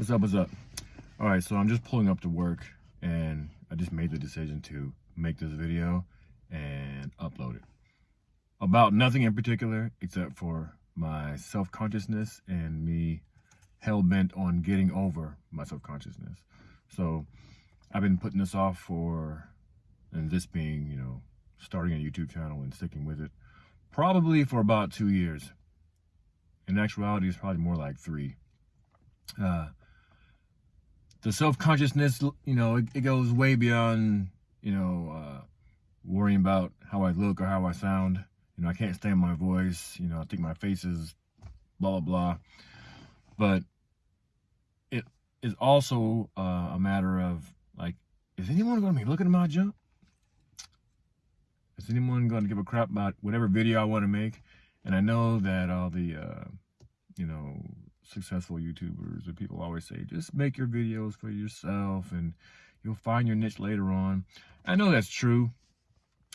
What's up? What's up? All right, so I'm just pulling up to work and I just made the decision to make this video and upload it. About nothing in particular except for my self-consciousness and me hell-bent on getting over my self-consciousness. So I've been putting this off for, and this being, you know, starting a YouTube channel and sticking with it, probably for about two years. In actuality, it's probably more like three. Uh, the self-consciousness, you know, it, it, goes way beyond, you know, uh, worrying about how I look or how I sound. You know, I can't stand my voice. You know, I think my face is blah, blah, blah. But it is also uh, a matter of, like, is anyone going to be looking at my junk? Is anyone going to give a crap about whatever video I want to make? And I know that all the, uh, you know, successful YouTubers or people always say, just make your videos for yourself and you'll find your niche later on. I know that's true.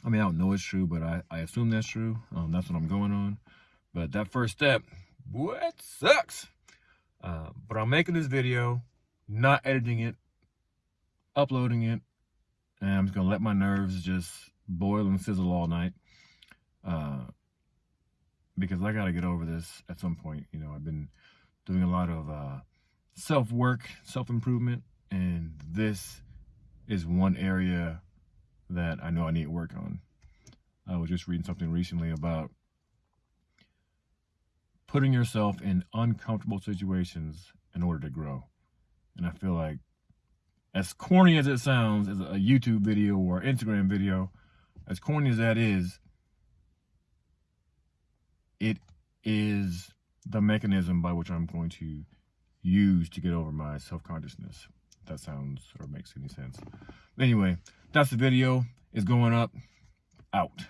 I mean, I don't know it's true, but I, I assume that's true. Um, that's what I'm going on. But that first step, what sucks. Uh, but I'm making this video, not editing it, uploading it, and I'm just gonna let my nerves just boil and sizzle all night. Uh, because I gotta get over this at some point. You know, I've been doing a lot of uh, self work, self improvement, and this is one area that I know I need to work on. I was just reading something recently about putting yourself in uncomfortable situations in order to grow. And I feel like, as corny as it sounds, as a YouTube video or Instagram video, as corny as that is, it is the mechanism by which I'm going to use to get over my self-consciousness. That sounds or makes any sense. Anyway, that's the video. It's going up. Out.